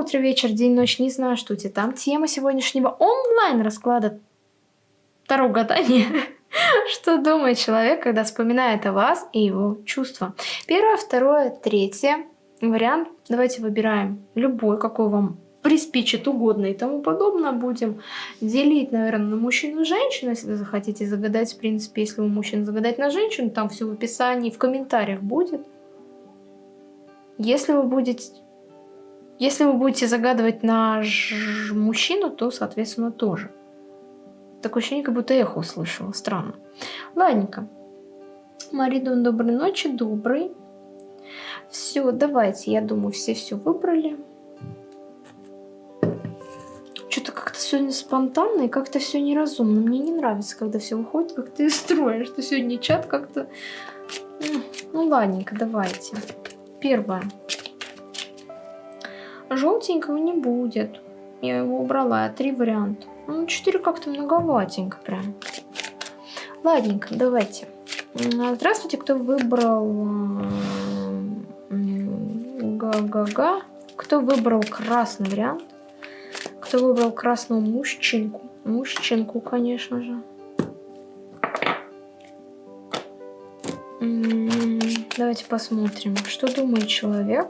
утро, вечер, день, ночь, не знаю, что у тебя там. Тема сегодняшнего онлайн-расклада второго гадания. Что думает человек, когда вспоминает о вас и его чувства? Первое, второе, третье. Вариант давайте выбираем любой, какой вам приспичит угодно и тому подобное. Будем делить, наверное, на мужчину и женщину, если захотите загадать. В принципе, если вы мужчина загадать на женщину, там все в описании, в комментариях будет. Если вы будете... Если вы будете загадывать на мужчину, то, соответственно, тоже. Такое ощущение, как будто эхо услышала. Странно. Ладненько. Маридон, доброй ночи. Добрый. Все, давайте. Я думаю, все все выбрали. Что-то как-то сегодня спонтанно и как-то все неразумно. Мне не нравится, когда все выходит, как ты строишь. Что сегодня чат как-то... Ну, ладненько, давайте. Первое. Желтенького не будет. Я его убрала. Три варианта. Ну, 4 как-то многоватенько прям. Ладненько, давайте. Здравствуйте, кто выбрал... Га-га-га. Кто выбрал красный вариант? Кто выбрал красную мужчинку? Мужчинку, конечно же. Давайте посмотрим, что думает человек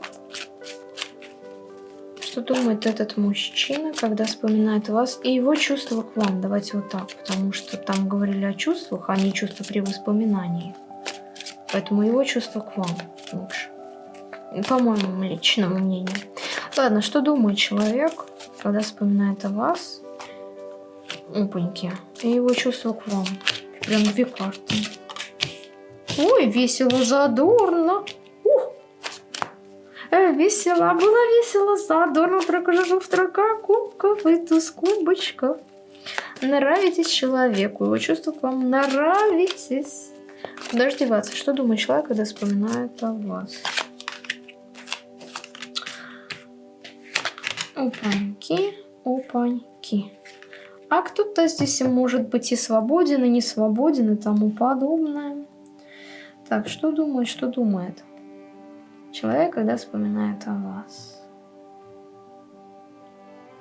что думает этот мужчина, когда вспоминает вас и его чувства к вам. Давайте вот так, потому что там говорили о чувствах, а не чувства при воспоминании. Поэтому его чувства к вам лучше. По моему личному мнению. Ладно, что думает человек, когда вспоминает о вас? Опаньки. И его чувства к вам. Прям две карты. Ой, весело, задорно. Э, весело, было весело, задорно, прокажу в трока кубков и туз кубочков. Нравитесь человеку, его чувства к вам нравитесь. Куда же деваться? Что думает человек, когда вспоминает о вас? Опаньки, опаньки. А кто-то здесь может быть и свободен, и не свободен, и тому подобное. Так, что думает, что думает? Человек, когда вспоминает о вас.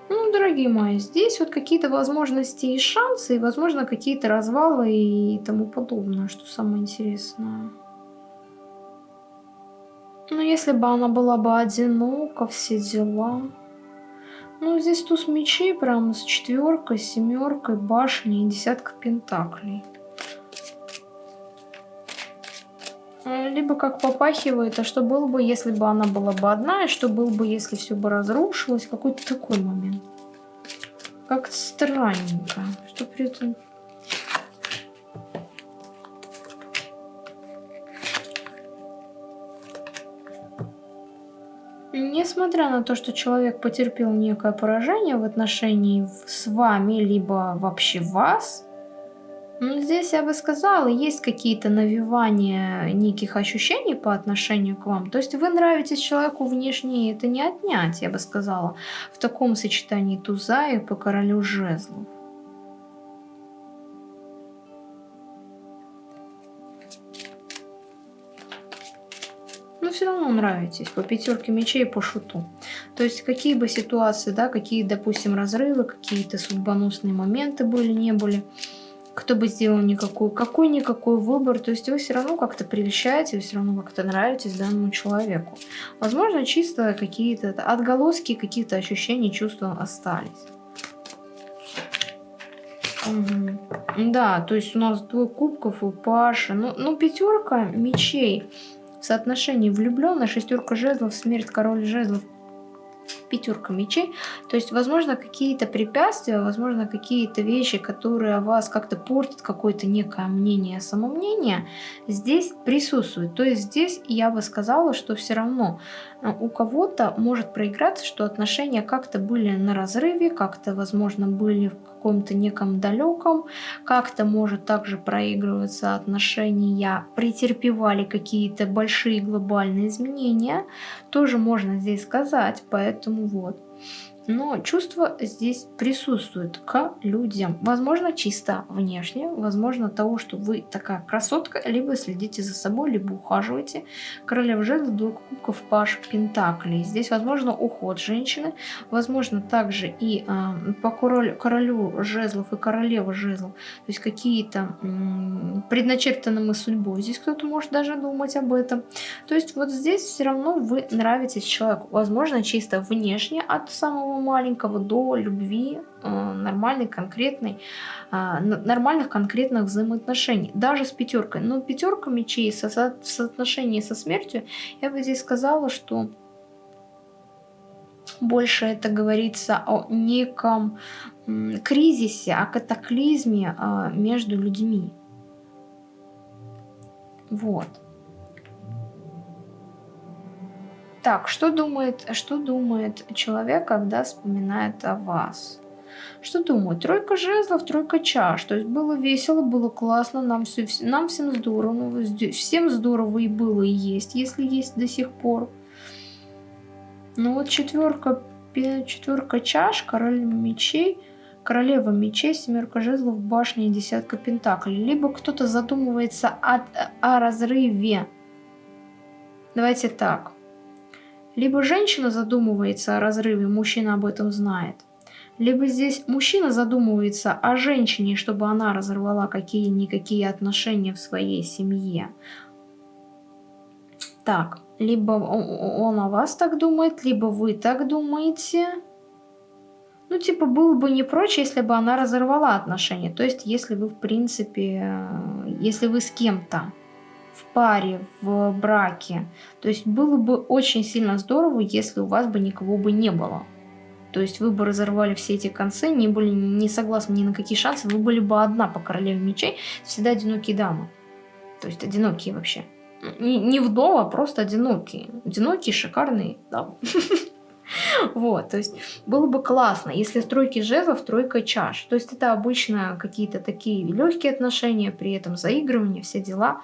Ну, дорогие мои, здесь вот какие-то возможности и шансы, и, возможно, какие-то развалы и тому подобное, что самое интересное. Ну, если бы она была бы одинока, все дела. Ну, здесь туз мечей прямо с четверкой, семеркой, башней и десятка пентаклей. Либо как попахивает, а что было бы, если бы она была бы одна, и что было бы, если все бы разрушилось, какой-то такой момент. Как-то странненько, что при этом... Несмотря на то, что человек потерпел некое поражение в отношении с вами, либо вообще вас, здесь я бы сказала, есть какие-то навевания неких ощущений по отношению к вам. То есть вы нравитесь человеку внешне, это не отнять, я бы сказала, в таком сочетании туза и по королю жезлов. но все равно нравитесь по пятерке мечей по шуту. То есть какие бы ситуации, да, какие, допустим, разрывы, какие-то судьбоносные моменты были, не были, кто бы сделал никакой, какой-никакой выбор, то есть вы все равно как-то прельщаете, вы все равно как-то нравитесь данному человеку. Возможно, чисто какие-то отголоски каких-то ощущений, чувств остались. Угу. Да, то есть у нас двое кубков у Паши. Ну, ну пятерка мечей в соотношении влюбленная, шестерка жезлов, смерть, король жезлов, пятерка мечей. То есть, возможно, какие-то препятствия, возможно, какие-то вещи, которые вас как-то портят, какое-то некое мнение, самомнение, здесь присутствуют. То есть здесь я бы сказала, что все равно э, у кого-то может проиграться, что отношения как-то были на разрыве, как-то, возможно, были в каком-то неком далеком, как-то может также проигрываться отношения, претерпевали какие-то большие глобальные изменения, тоже можно здесь сказать, поэтому вот. Но чувство здесь присутствует к людям. Возможно, чисто внешне, возможно, того, что вы такая красотка, либо следите за собой, либо ухаживаете. Королева жезлов, двух кубков, паш пентаклей. Здесь, возможно, уход женщины, возможно, также и э, по королю, королю жезлов и королева жезлов, то есть какие-то предначертанными судьбой. Здесь кто-то может даже думать об этом. То есть вот здесь все равно вы нравитесь человеку. Возможно, чисто внешне от самого маленького до любви, э, нормальной, конкретной, э, нормальных конкретных взаимоотношений. Даже с пятеркой. Но пятерка мечей в соотношении со смертью, я бы здесь сказала, что больше это говорится о неком кризисе, о катаклизме э, между людьми. Вот. Так, что думает, что думает человек, когда вспоминает о вас? Что думает? Тройка жезлов, тройка чаш. То есть было весело, было классно, нам, все, нам всем здорово. Всем здорово и было, и есть, если есть до сих пор. Ну вот четверка, четверка чаш, король мечей, королева мечей, семерка жезлов, башня и десятка пентаклей. Либо кто-то задумывается о, о разрыве. Давайте так. Либо женщина задумывается о разрыве, мужчина об этом знает. Либо здесь мужчина задумывается о женщине, чтобы она разорвала какие-никакие отношения в своей семье. Так, либо он о вас так думает, либо вы так думаете. Ну, типа, было бы не прочь, если бы она разорвала отношения. То есть, если вы, в принципе, э, если вы с кем-то в паре, в браке. То есть было бы очень сильно здорово, если у вас бы никого бы не было. То есть вы бы разорвали все эти концы, не были не согласны ни на какие шансы, вы были бы одна по королеве мечей, всегда одинокие дамы. То есть одинокие вообще. Не, не вдова, а просто одинокие. Одинокие, шикарные дамы. Вот, то есть было бы классно, если стройки жезлов, тройка чаш. То есть это обычно какие-то такие легкие отношения, при этом заигрывание, все дела.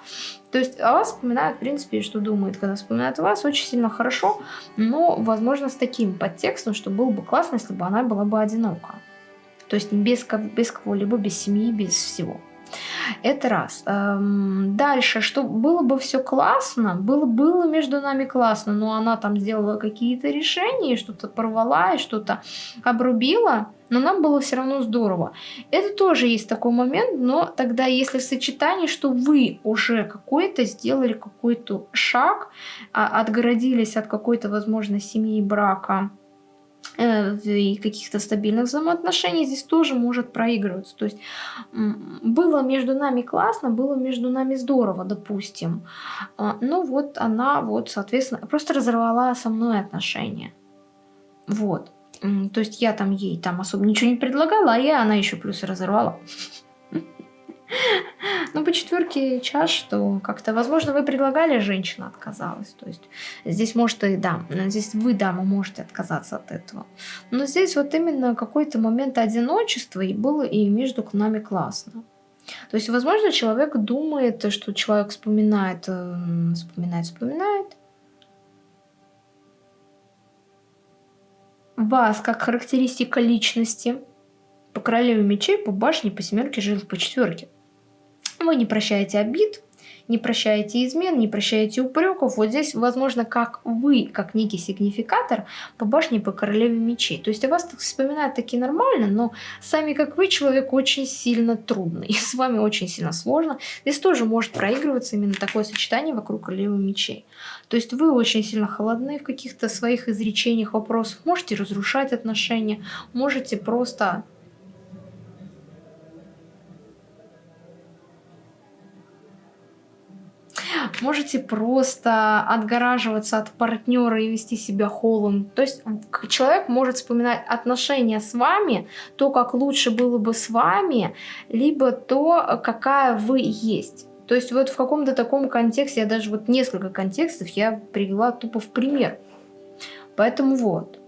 То есть о вас вспоминают, в принципе, что думают, когда вспоминают вас, очень сильно хорошо, но, возможно, с таким подтекстом, что было бы классно, если бы она была бы одинока. То есть без, без кого-либо, без семьи, без всего. Это раз. Эм, дальше, что было бы все классно, было, было между нами классно, но она там сделала какие-то решения, что-то порвала и что-то обрубила, но нам было все равно здорово. Это тоже есть такой момент, но тогда если в сочетании, что вы уже какой-то сделали какой-то шаг, а, отгородились от какой-то, возможно, семьи, брака, Э, и каких-то стабильных взаимоотношений здесь тоже может проигрываться. То есть было между нами классно, было между нами здорово, допустим. А, ну вот она вот, соответственно, просто разорвала со мной отношения. Вот. То есть я там ей там особо ничего не предлагала, а я она еще плюс разорвала. Ну, по четверке чаш, что как-то, возможно, вы предлагали, женщина отказалась. То есть здесь может и да, здесь вы, дама, можете отказаться от этого. Но здесь вот именно какой-то момент одиночества и было и между нами классно. То есть, возможно, человек думает, что человек вспоминает, э, вспоминает, вспоминает. Вас как характеристика личности по королеве мечей, по башне, по семерке жил по четверке. Вы не прощаете обид, не прощаете измен, не прощаете упреков. Вот здесь, возможно, как вы, как некий сигнификатор по башне по королеве мечей. То есть о вас так вспоминают такие нормально, но сами как вы человек очень сильно трудный. И с вами очень сильно сложно. Здесь тоже может проигрываться именно такое сочетание вокруг королевы мечей. То есть вы очень сильно холодны в каких-то своих изречениях, вопросах. Можете разрушать отношения, можете просто Можете просто отгораживаться от партнера и вести себя холом. То есть человек может вспоминать отношения с вами, то, как лучше было бы с вами, либо то, какая вы есть. То есть вот в каком-то таком контексте, я даже вот несколько контекстов я привела тупо в пример. Поэтому вот.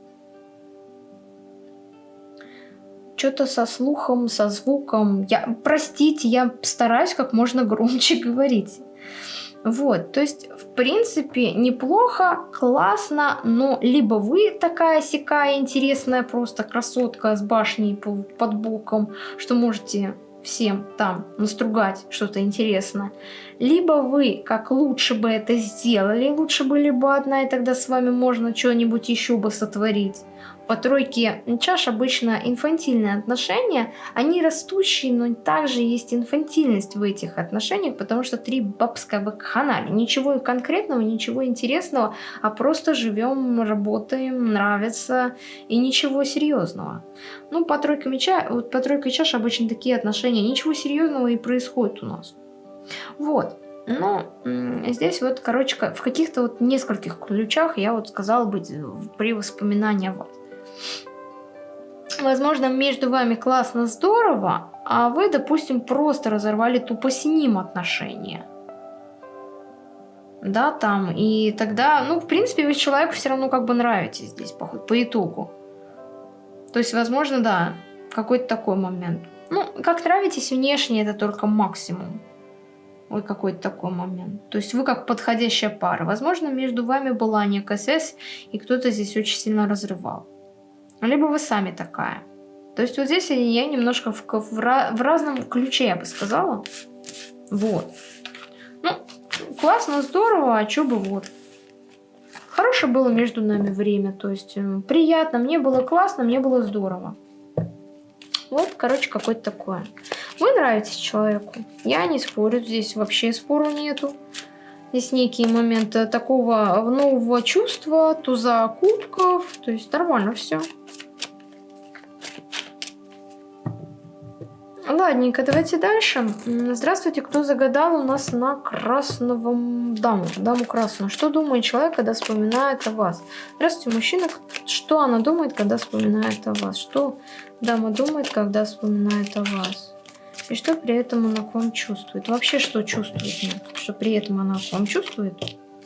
Что-то со слухом, со звуком. Я, простите, я стараюсь как можно громче говорить. Вот, то есть, в принципе, неплохо, классно, но либо вы такая сякая интересная просто красотка с башней под боком, что можете всем там настругать что-то интересное. Либо вы, как лучше бы это сделали, лучше бы одна, и тогда с вами можно что-нибудь еще бы сотворить по тройке чаш обычно инфантильные отношения, они растущие, но также есть инфантильность в этих отношениях, потому что три бабская вакханалия. Ничего конкретного, ничего интересного, а просто живем, работаем, нравится и ничего серьезного. Ну, по тройке меча, вот по тройке чаш обычно такие отношения, ничего серьезного и происходит у нас. Вот. Но здесь вот, короче, в каких-то вот нескольких ключах я вот сказала быть при воспоминании о вас. Возможно, между вами классно, здорово, а вы, допустим, просто разорвали тупо с ним отношения. Да, там, и тогда, ну, в принципе, вы человеку все равно как бы нравитесь здесь, по, по итогу. То есть, возможно, да, какой-то такой момент. Ну, как нравитесь внешне, это только максимум. Ой, какой-то такой момент. То есть вы как подходящая пара. Возможно, между вами была некая связь, и кто-то здесь очень сильно разрывал. Либо вы сами такая. То есть вот здесь я немножко в, в, в разном ключе, я бы сказала. Вот. Ну, классно, здорово, а что бы вот. Хорошее было между нами время, то есть приятно, мне было классно, мне было здорово. Вот, короче, какое-то такое. Вы нравитесь человеку. Я не спорю, здесь вообще спору нету. Здесь некие моменты такого нового чувства, туза кубков, то есть нормально все. Ладненько, давайте дальше. Здравствуйте, кто загадал у нас на красного даму, даму красную. Что думает человек, когда вспоминает о вас? Здравствуйте, мужчина. Что она думает, когда вспоминает о вас? Что дама думает, когда вспоминает о вас? И что при этом она к вам чувствует? Вообще, что чувствует? Нет? Что при этом она к вам чувствует?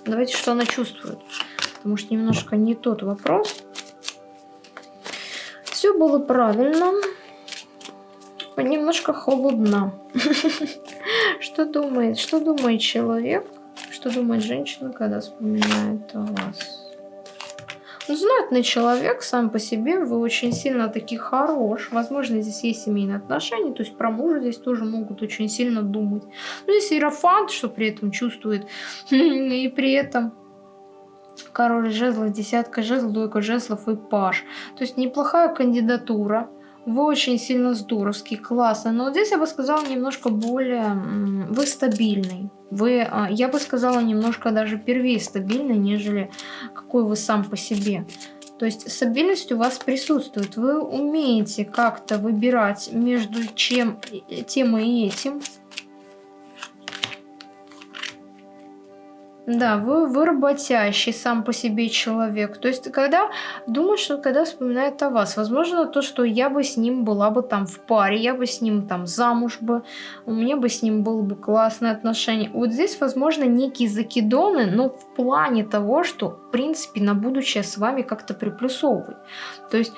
Давайте, что она чувствует. Потому что немножко не тот вопрос. Все было правильно немножко холодно. Что думает? Что думает человек? Что думает женщина, когда вспоминает о вас? Ну, знатный человек сам по себе, вы очень сильно таки хорош. Возможно, здесь есть семейные отношения, то есть про мужа здесь тоже могут очень сильно думать. Но здесь иерофант, что при этом чувствует, и при этом король жезлов, десятка жезлов, двойка жезлов и паш. То есть неплохая кандидатура. Вы очень сильно здоровский, классно. Но вот здесь я бы сказала немножко более... Вы стабильный. Вы, а, я бы сказала, немножко даже первее стабильный, нежели какой вы сам по себе. То есть стабильность у вас присутствует. Вы умеете как-то выбирать между чем, тем и этим. Да, вы, вы работящий сам по себе человек. То есть, когда думает, что когда вспоминает о вас, возможно, то, что я бы с ним была бы там в паре, я бы с ним там замуж бы, у меня бы с ним было бы классное отношение. Вот здесь, возможно, некие закидоны, но в плане того, что, в принципе, на будущее с вами как-то приплюсовывать. То есть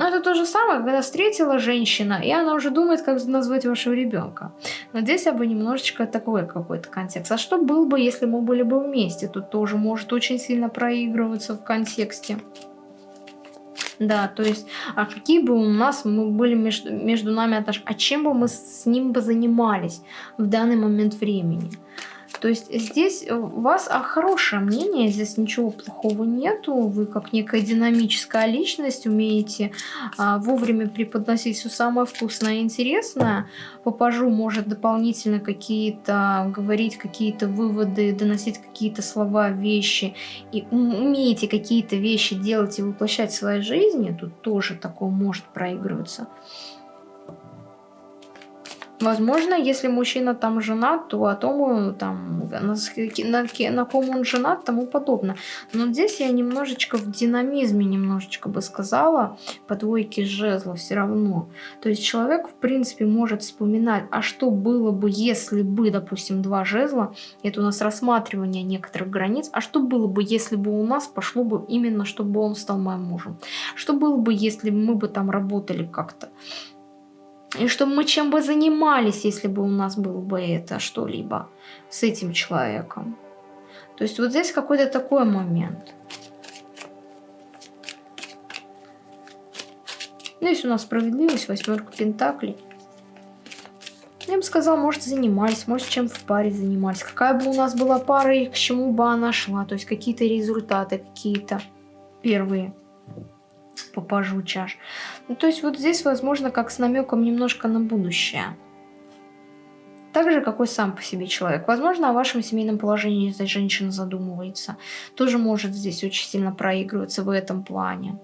но это то же самое, когда встретила женщина, и она уже думает, как назвать вашего ребенка. Но здесь я бы немножечко такой какой-то контекст. А что был бы, если мы были бы вместе? Тут тоже может очень сильно проигрываться в контексте. Да, то есть, а какие бы у нас мы были между, между нами отношения, а чем бы мы с ним бы занимались в данный момент времени? То есть здесь у вас а, хорошее мнение, здесь ничего плохого нету. Вы как некая динамическая личность умеете а, вовремя преподносить все самое вкусное и интересное. Попажу может дополнительно какие-то говорить какие-то выводы, доносить какие-то слова, вещи. И умеете какие-то вещи делать и воплощать в своей жизни. Тут тоже такое может проигрываться. Возможно, если мужчина там женат, то о том, там, на, на, на ком он женат, тому подобное. Но здесь я немножечко в динамизме, немножечко бы сказала, по двойке жезлов все равно. То есть человек, в принципе, может вспоминать, а что было бы, если бы, допустим, два жезла, это у нас рассматривание некоторых границ, а что было бы, если бы у нас пошло бы именно, чтобы он стал моим мужем? Что было бы, если мы бы там работали как-то? И чтобы мы чем бы занимались, если бы у нас было бы это что-либо с этим человеком. То есть вот здесь какой-то такой момент. Здесь у нас справедливость, восьмерка пентаклей. Я бы сказала, может, занимались, может, чем в паре занимались. Какая бы у нас была пара и к чему бы она шла. То есть какие-то результаты, какие-то первые по пажу чаш. Ну, то есть вот здесь, возможно, как с намеком немножко на будущее. Так же, какой сам по себе человек. Возможно, о вашем семейном положении здесь женщина задумывается. Тоже может здесь очень сильно проигрываться в этом плане.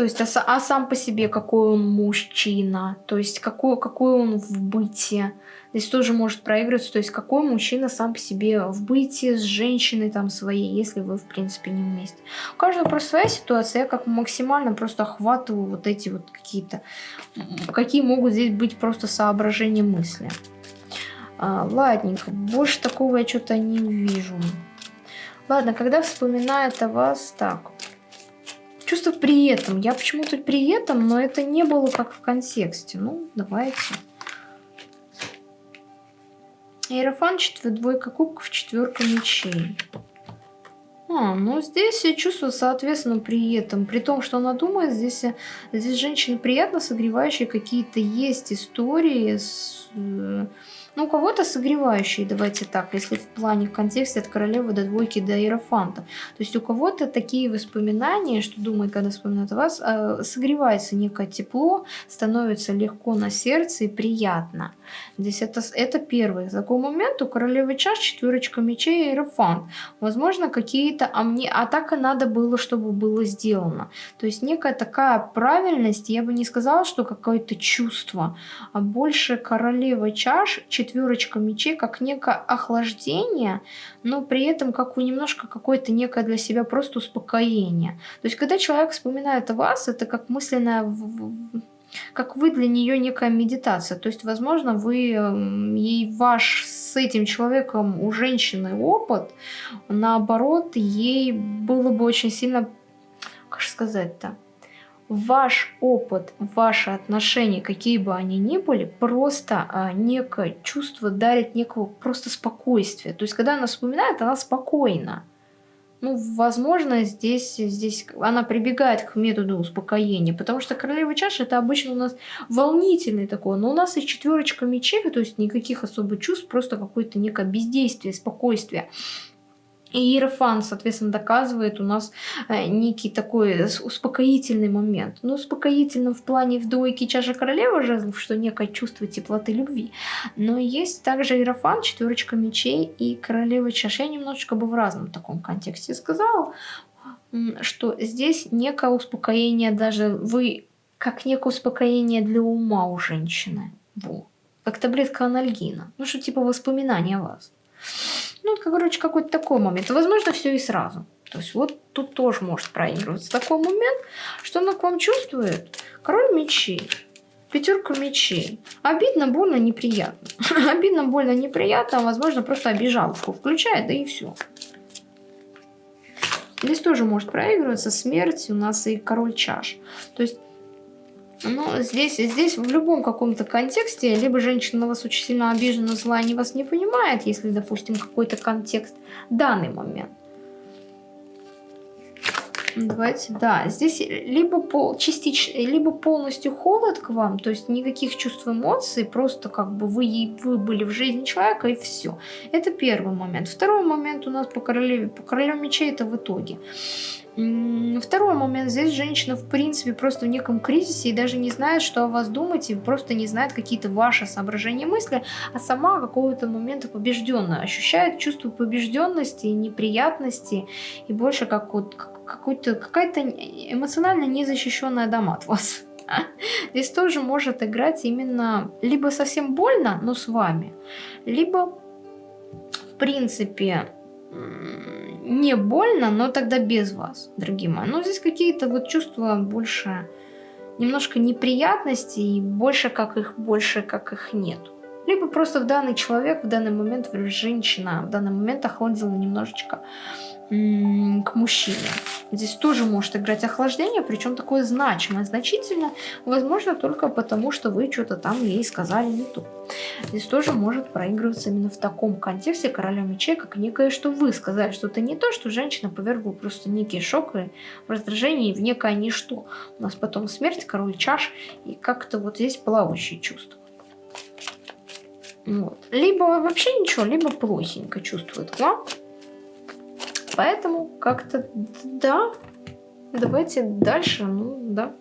То есть, а, а сам по себе какой он мужчина, то есть, какой, какой он в быте. Здесь тоже может проигрываться, то есть, какой мужчина сам по себе в быте с женщиной там своей, если вы, в принципе, не вместе. У каждого просто своя ситуация, я как максимально просто охватываю вот эти вот какие-то, какие могут здесь быть просто соображения мысли. А, ладненько, больше такого я что-то не вижу. Ладно, когда вспоминает о вас, так, Чувство при этом. Я почему-то при этом, но это не было как в контексте. Ну, давайте. Иерофан, двойка кубков, четверка мечей. А, ну здесь я чувствую, соответственно, при этом, при том, что она думает, здесь, здесь женщины приятно согревающие какие-то есть истории с э, ну, у кого-то согревающие, давайте так, если в плане, в контексте от королевы до двойки до иерофанта. То есть у кого-то такие воспоминания, что думает, когда вспоминает вас, э, согревается некое тепло, становится легко на сердце и приятно. Здесь это, это первый такой момент. У королевы чаш четверочка мечей и иерофант. Возможно, какие-то... А, мне, а так и надо было, чтобы было сделано. То есть некая такая правильность, я бы не сказала, что какое-то чувство, а больше королева чаш, четверочка мечей, как некое охлаждение, но при этом как у немножко какое-то некое для себя просто успокоение. То есть, когда человек вспоминает о вас, это как мысленная как вы для нее некая медитация. То есть, возможно, вы эм, ей ваш с этим человеком у женщины опыт, наоборот, ей было бы очень сильно, как сказать-то, ваш опыт, ваши отношения, какие бы они ни были, просто а, некое чувство дарит некого просто спокойствия. То есть, когда она вспоминает, она спокойна. Ну, возможно, здесь, здесь она прибегает к методу успокоения, потому что королева чаши это обычно у нас волнительный такой, но у нас и четверочка мечей, то есть никаких особых чувств, просто какое-то некое бездействие, спокойствие. И Иерофан, соответственно, доказывает у нас э, некий такой успокоительный момент. Ну, успокоительным в плане в двойке чаша королевы жезлов, что некое чувство теплоты любви. Но есть также Иерофан, четверочка мечей и королева чаш. Я немножечко бы в разном таком контексте сказала, что здесь некое успокоение даже вы, как некое успокоение для ума у женщины. Во. Как таблетка анальгина. Ну, что типа воспоминания о вас. Ну, короче, какой-то такой момент. Возможно, все и сразу. То есть вот тут тоже может проигрываться такой момент, что она к вам чувствует. Король мечей. Пятерка мечей. Обидно, больно, неприятно. Обидно, больно, неприятно, а возможно просто обижалку включает, да и все. Здесь тоже может проигрываться смерть у нас и король чаш. То есть но здесь, здесь в любом каком-то контексте, либо женщина на вас очень сильно обижена, зла, не вас не понимает, если, допустим, какой-то контекст данный момент. Давайте, да, здесь либо, пол, частично, либо полностью холод к вам, то есть никаких чувств эмоций, просто как бы вы, вы были в жизни человека и все. Это первый момент. Второй момент у нас по королеве, по королю мечей это в итоге. Второй момент. Здесь женщина, в принципе, просто в неком кризисе и даже не знает, что о вас думать, и просто не знает какие-то ваши соображения мысли, а сама какого-то момента побежденная. Ощущает чувство побежденности и неприятности, и больше как вот какая-то эмоционально незащищенная дама от вас. Здесь тоже может играть именно либо совсем больно, но с вами, либо, в принципе, не больно, но тогда без вас, дорогие мои. Но здесь какие-то вот чувства больше, немножко неприятности и больше как их, больше как их нет. Либо просто в данный человек, в данный момент, женщина в данный момент охладила немножечко к мужчине. Здесь тоже может играть охлаждение, причем такое значимое, значительно, возможно, только потому, что вы что-то там ей сказали не то. Здесь тоже может проигрываться именно в таком контексте короля мечей, как некое, что вы сказали что-то не то, что женщина повергла просто некий шок и раздражение в некое ничто. У нас потом смерть, король чаш, и как-то вот здесь плавающие чувства. Вот. Либо вообще ничего, либо плохенько чувствует к вам. Поэтому как-то да. Давайте дальше. Ну, да.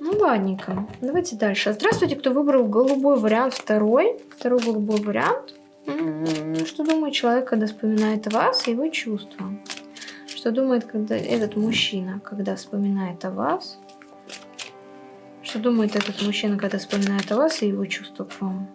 Ну, ладненько. Давайте дальше. Здравствуйте, кто выбрал голубой вариант второй. Второй голубой вариант. Что думает человек, когда вспоминает вас и его чувства? Что думает когда этот мужчина, когда вспоминает о вас? Что думает этот мужчина, когда вспоминает о вас и его чувства к вам?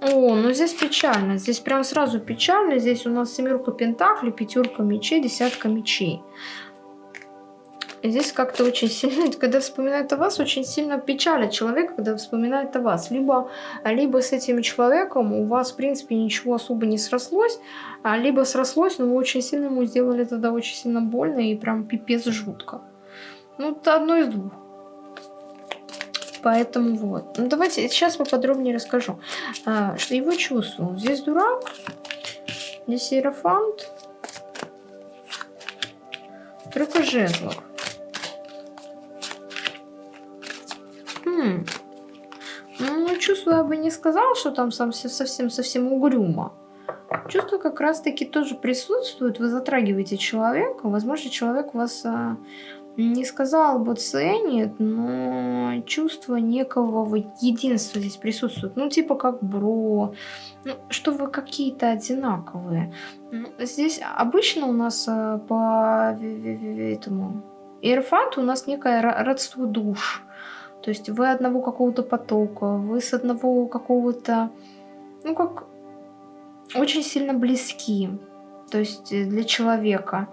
О, ну здесь печально. Здесь прям сразу печально. Здесь у нас семерка пентаклей, пятерка мечей, десятка мечей. Здесь как-то очень сильно, когда вспоминает о вас, очень сильно печалит человек, когда вспоминает о вас. Либо, либо с этим человеком у вас, в принципе, ничего особо не срослось, а либо срослось, но вы очень сильно ему сделали тогда очень сильно больно и прям пипец жутко. Ну, это одно из двух. Поэтому вот. Ну, давайте сейчас поподробнее расскажу, а, что его чувствую. Здесь дурак, здесь иерофант, тройка жезлов. Хм. Ну, чувствую, я бы не сказала, что там совсем-совсем угрюмо. Чувство как раз-таки тоже присутствует. Вы затрагиваете человека. Возможно, человек вас а, не сказал бы ценит, но чувство некого единства здесь присутствует. Ну, типа как бро, ну, что вы какие-то одинаковые. Ну, здесь обычно у нас а, по этому Иерофанту у нас некое родство душ. То есть вы одного какого-то потока, вы с одного какого-то, ну как, очень сильно близки. То есть э, для человека.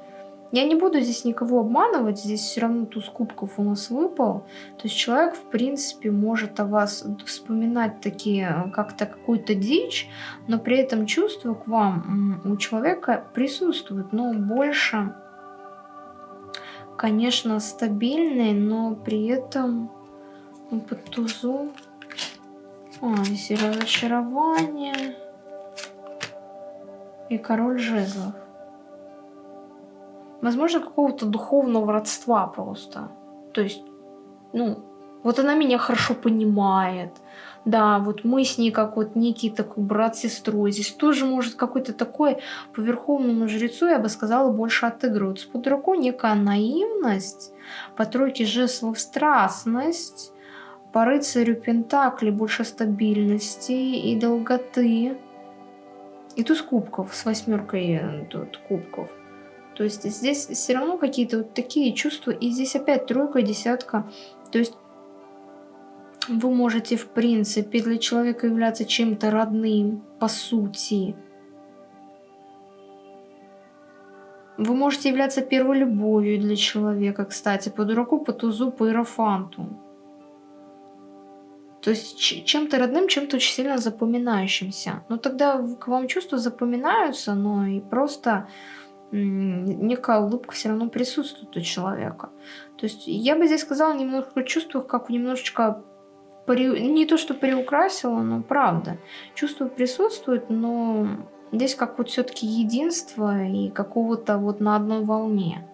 Я не буду здесь никого обманывать, здесь все равно туз кубков у нас выпал. То есть человек, в принципе, может о вас вспоминать такие, э, как-то какую-то дичь, но при этом чувства к вам у человека присутствуют, но больше, конечно, стабильные, но при этом ну, под тузу. А, здесь и разочарование. И король жезлов. Возможно, какого-то духовного родства просто. То есть, ну, вот она меня хорошо понимает. Да, вот мы с ней как вот некий такой брат с сестрой. Здесь тоже может какой-то такой по верховному жрецу, я бы сказала, больше отыгрываться. По дураку некая наивность, по тройке жезлов страстность, по рыцарю Пентакли больше стабильности и долготы. И туз кубков с восьмеркой тут кубков. То есть здесь все равно какие-то вот такие чувства. И здесь опять тройка, десятка. То есть вы можете, в принципе, для человека являться чем-то родным, по сути. Вы можете являться первой любовью для человека, кстати, по дураку, по тузу, по иерофанту. То есть чем-то родным, чем-то очень сильно запоминающимся. Но тогда к вам чувства запоминаются, но и просто некая улыбка все равно присутствует у человека. То есть я бы здесь сказала немножко о чувствах, как немножечко не то, что приукрасила, но правда. Чувства присутствуют, но здесь как вот все-таки единство и какого-то вот на одной волне.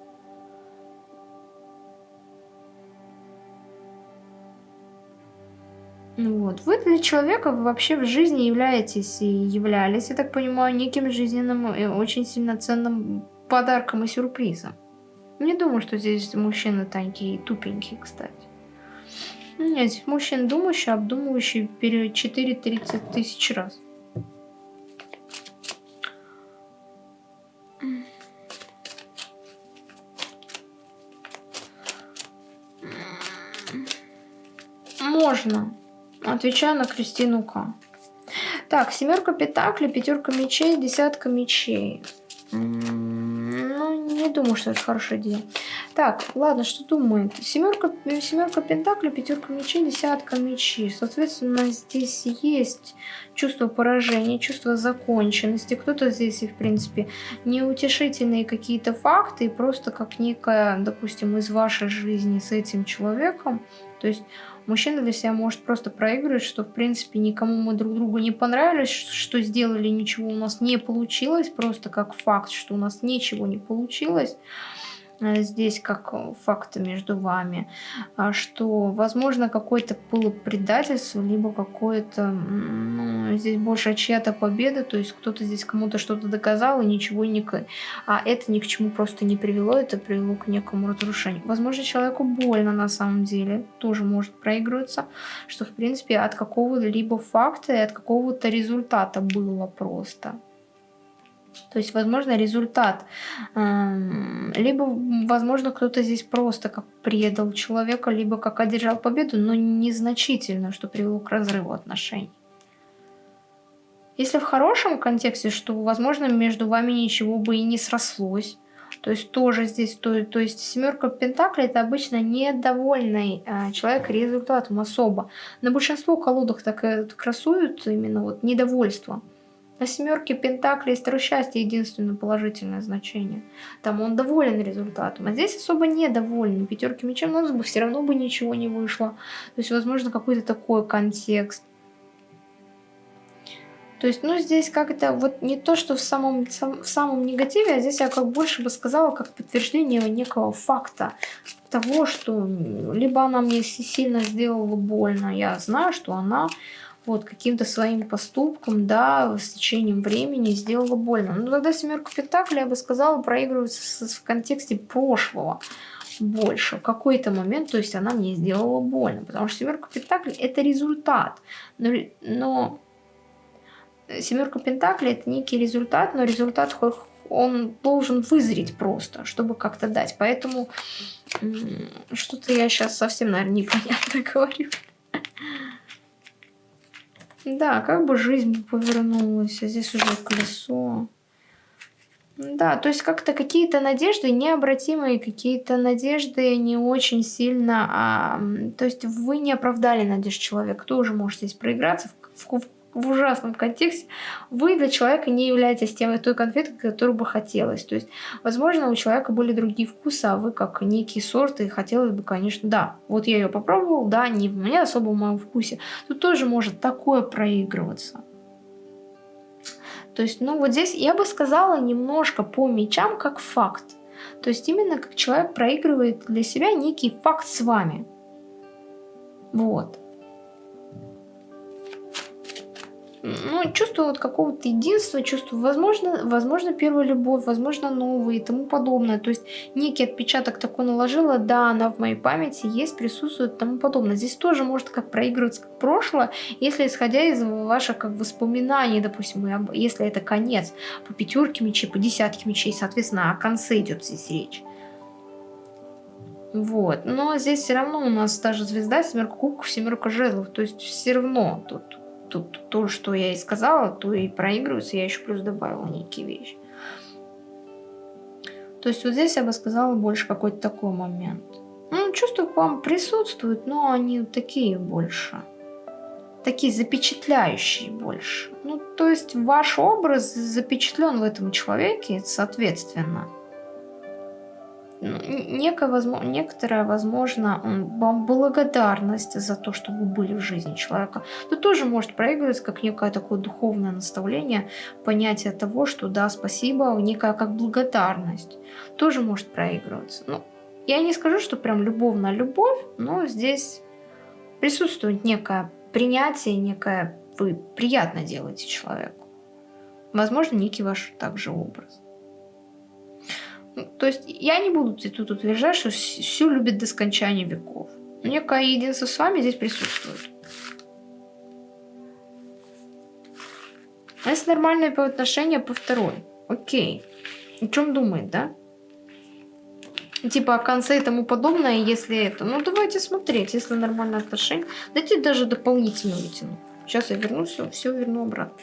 Вот. Вы для человека вообще в жизни являетесь и являлись, я так понимаю, неким жизненным и очень сильно ценным подарком и сюрпризом. Не думаю, что здесь мужчины такие тупенькие, кстати. Нет, здесь мужчина думающий, обдумывающий перед 4-30 тысяч раз. Можно. Отвечаю на Кристину К. Так, семерка пентаклей, пятерка мечей, десятка мечей. Думаю, что это хорошая идея. Так, ладно, что думает? Семерка, семерка пентаклей, пятерка мечей, десятка мечей. Соответственно, здесь есть чувство поражения, чувство законченности. Кто-то здесь и, в принципе, неутешительные какие-то факты, и просто как некая, допустим, из вашей жизни с этим человеком. То есть мужчина для себя может просто проигрывать, что, в принципе, никому мы друг другу не понравились, что сделали, ничего у нас не получилось, просто как факт, что у нас ничего не получилось. Э, здесь как э, факты между вами, а что, возможно, какое-то было предательство, либо какое-то, ну, здесь больше чья-то победа, то есть кто-то здесь кому-то что-то доказал и ничего не... А это ни к чему просто не привело, это привело к некому разрушению. Возможно, человеку больно на самом деле, тоже может проигрываться, что, в принципе, от какого-либо факта и от какого-то результата было просто. То есть, возможно, результат. Эм, либо, возможно, кто-то здесь просто как предал человека, либо как одержал победу, но незначительно, что привело к разрыву отношений. Если в хорошем контексте, что, возможно, между вами ничего бы и не срослось, то есть тоже здесь, то, то есть семерка пентаклей это обычно недовольный э, человек результатом особо. На большинство колодах так и красуют именно вот недовольство. На семерке Пентаклей Стру счастья единственное положительное значение. Там он доволен результатом. А здесь особо недоволен. Пятерки мечей у нас бы все равно бы ничего не вышло. То есть, возможно, какой-то такой контекст. То есть, ну, здесь как-то вот не то, что в самом, в самом негативе, а здесь я как больше бы сказала, как подтверждение некого факта того, что либо она мне сильно сделала больно, я знаю, что она вот каким-то своим поступком, да, с течением времени сделала больно. Но тогда семерка пентаклей, я бы сказала, проигрывается в контексте прошлого больше. В какой-то момент, то есть она мне сделала больно, потому что семерка пентаклей это результат. Но, но семерка пентаклей это некий результат, но результат он должен вызреть просто, чтобы как-то дать. Поэтому что-то я сейчас совсем, наверное, непонятно говорю. Да, как бы жизнь повернулась, а здесь уже колесо. Да, то есть как-то какие-то надежды необратимые, какие-то надежды не очень сильно... А, то есть вы не оправдали надежд человека. Тоже может здесь проиграться в, в, ужасном контексте, вы для человека не являетесь тем, той конфетой, которую бы хотелось. То есть, возможно, у человека были другие вкусы, а вы как некий сорт, и хотелось бы, конечно, да, вот я ее попробовал, да, не в мне особо в моем вкусе. Тут тоже может такое проигрываться. То есть, ну вот здесь я бы сказала немножко по мечам как факт. То есть именно как человек проигрывает для себя некий факт с вами. Вот. Ну, чувство вот какого-то единства, чувство, возможно, возможно, первая любовь, возможно, новые и тому подобное. То есть некий отпечаток такой наложила, да, она в моей памяти есть, присутствует и тому подобное. Здесь тоже может как проигрываться как прошлое, если исходя из ваших как воспоминаний, допустим, если это конец, по пятерке мечей, по десятке мечей, соответственно, о конце идет здесь речь. Вот, но здесь все равно у нас даже звезда, семерка кубков, семерка жезлов, то есть все равно тут тут то, что я и сказала, то и проигрывается, я еще плюс добавила некие вещи. То есть вот здесь я бы сказала больше какой-то такой момент. Ну, чувства к вам присутствуют, но они такие больше. Такие запечатляющие больше. Ну, то есть ваш образ запечатлен в этом человеке, соответственно некая, возможно, некоторая, возможно, благодарность за то, что вы были в жизни человека. Тут тоже может проигрываться как некое такое духовное наставление, понятие того, что да, спасибо, некая как благодарность. Тоже может проигрываться. Ну, я не скажу, что прям любовная любовь, но здесь присутствует некое принятие, некое вы приятно делаете человеку. Возможно, некий ваш также образ. То есть я не буду тут утверждать, что все любит до скончания веков. Некое единство с вами здесь присутствует. Если нормальные по отношения по второй? Окей. О чем думает, да? Типа о конце и тому подобное, если это. Ну давайте смотреть, если нормальные отношения. Дайте даже дополнительно вытяну. Сейчас я верну все, все верну обратно.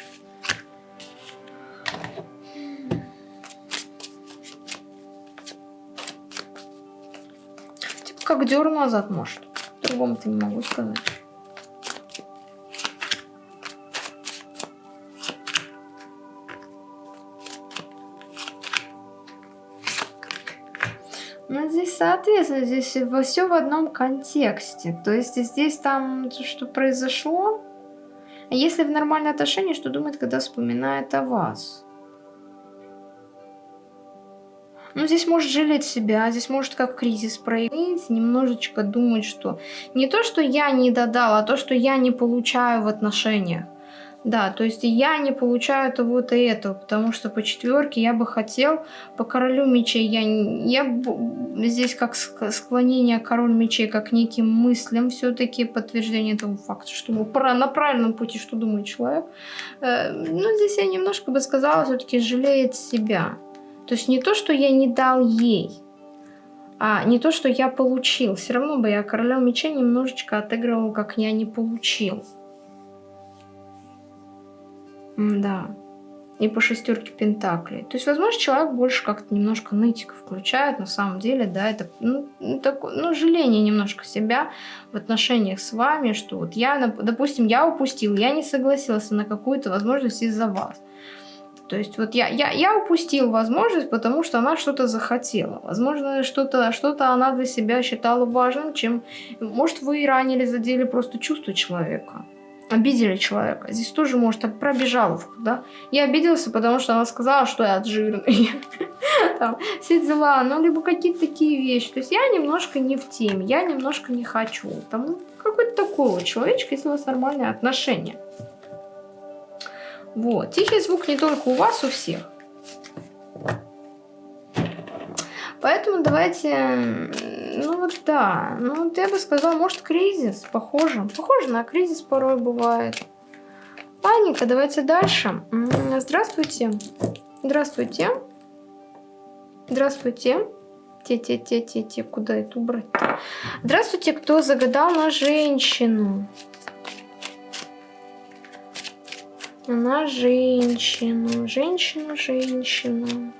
Как дёр назад, может. Другому-то не могу сказать. Ну, здесь, соответственно, здесь все в одном контексте. То есть здесь там, что произошло. А если в нормальные отношения, что думает, когда вспоминает о вас? Ну, здесь может жалеть себя, здесь может как кризис проявить, немножечко думать, что не то, что я не додал, а то, что я не получаю в отношениях. Да, то есть я не получаю того-то и этого, потому что по четверке я бы хотел, по королю мечей я, я здесь как склонение король мечей, как неким мыслям все-таки подтверждение этого факта, что на правильном пути, что думает человек. Э, ну, здесь я немножко бы сказала, все-таки жалеет себя. То есть не то, что я не дал ей, а не то, что я получил. Все равно бы я короля мечей немножечко отыгрывал, как я не получил. Да. И по шестерке пентаклей. То есть, возможно, человек больше как-то немножко нытика включает. На самом деле, да, это ну, ну такое, ну, жаление немножко себя в отношениях с вами, что вот я, допустим, я упустил, я не согласился на какую-то возможность из-за вас. То есть вот я, я, я упустил возможность, потому что она что-то захотела. Возможно, что-то что, -то, она для себя считала важным, чем... Может, вы ранили, задели просто чувство человека обидели человека. Здесь тоже может пробежаловка, да. Я обиделся, потому что она сказала, что я жирный. Там, все дела, ну, либо какие-то такие вещи. То есть я немножко не в теме, я немножко не хочу. Там какой-то такой вот человечек, если у вас нормальные отношения. Вот. Тихий звук не только у вас, у всех. Поэтому давайте, ну вот да, ну вот я бы сказала, может кризис, похоже, похоже на кризис порой бывает. Паника, давайте дальше. Здравствуйте, здравствуйте, здравствуйте. Те-те-те-те-те, куда это убрать? -то? Здравствуйте, кто загадал на женщину. На женщину, женщину, женщину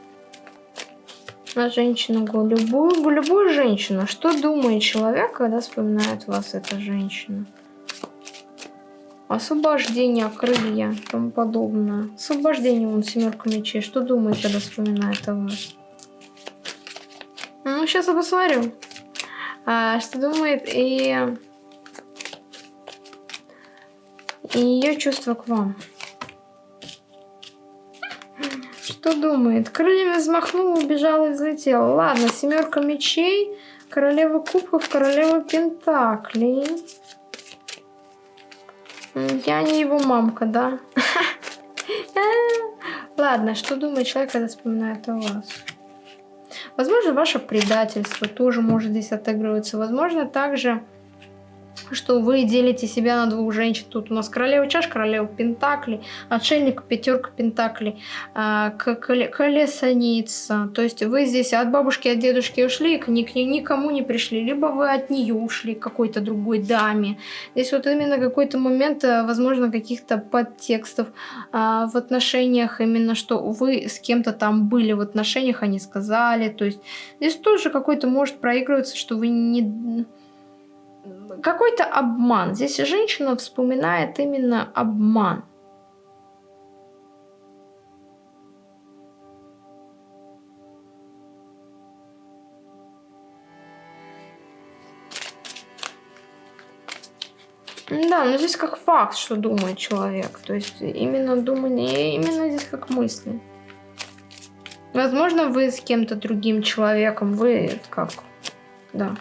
на женщину, любую, любую женщину. Что думает человек, когда вспоминает вас эта женщина? Освобождение, крылья, тому подобное. Освобождение, он семерка мечей. Что думает, когда вспоминает о вас? Ну, сейчас я посмотрю. А, что думает и... И ее чувство к вам. Что думает? Крыльями взмахнула, убежала и взлетела. Ладно, семерка мечей, королева кубков, королева пентаклей. Я не его мамка, да? Ладно, что думает человек, когда вспоминает о вас? Возможно, ваше предательство тоже может здесь отыгрываться. Возможно, также что вы делите себя на двух женщин. Тут у нас королева чаш, королева пентаклей, отшельник, пятерка пентаклей, а, колесаница. То есть вы здесь от бабушки, от дедушки ушли, к никому не пришли, либо вы от нее ушли к какой-то другой даме. Здесь вот именно какой-то момент, э, возможно, каких-то подтекстов а, в отношениях, именно что вы с кем-то там были в отношениях, они сказали. То есть здесь тоже какой-то может проигрываться, что вы не какой-то обман. Здесь женщина вспоминает именно обман. Да, но здесь как факт, что думает человек. То есть именно думание, именно здесь как мысли. Возможно, вы с кем-то другим человеком, вы как, да.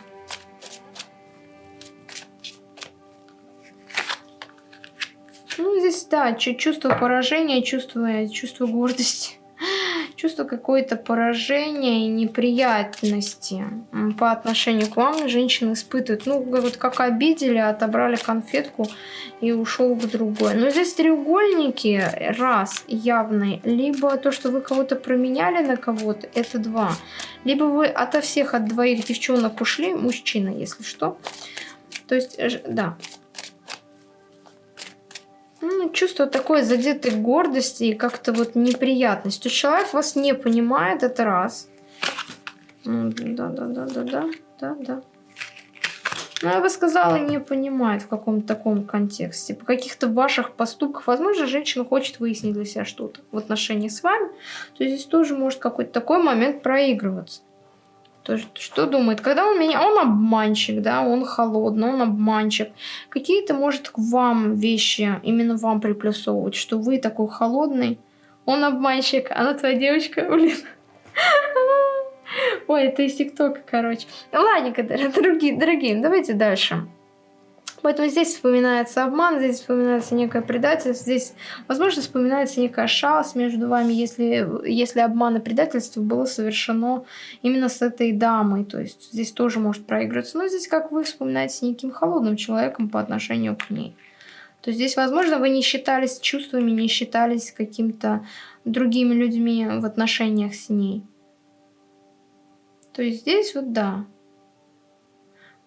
Да, чувство поражения, чувство, чувство гордости, чувство какое-то поражения и неприятности по отношению к вам женщины испытывают. Ну, вот как обидели, отобрали конфетку и ушел к другой. Но здесь треугольники, раз, явный, либо то, что вы кого-то променяли на кого-то, это два. Либо вы ото всех, от двоих девчонок ушли, мужчина, если что. То есть, да, ну, чувство такой задетой гордости и как-то вот неприятность. То человек вас не понимает, это раз. Да, да, да, да, да, да, да. Ну, я бы сказала, не понимает в каком-то таком контексте. По каких-то ваших поступках, возможно, женщина хочет выяснить для себя что-то в отношении с вами, то здесь тоже может какой-то такой момент проигрываться. То есть, что думает? Когда он меня... Он обманщик, да, он холодный, он обманщик. Какие-то, может, к вам вещи, именно вам приплюсовывать, что вы такой холодный, он обманщик, она твоя девочка, блин. Ой, это из ТикТока, короче. Ладненько, дорогие, дорогие, давайте дальше. Поэтому здесь вспоминается обман, здесь вспоминается некое предательство, здесь, возможно, вспоминается некая шалость между вами, если, если обман и предательство было совершено именно с этой дамой. То есть здесь тоже может проигрываться. Но здесь как вы вспоминаете неким холодным человеком по отношению к ней. То есть здесь, возможно, вы не считались чувствами, не считались каким-то другими людьми в отношениях с ней. То есть здесь вот да.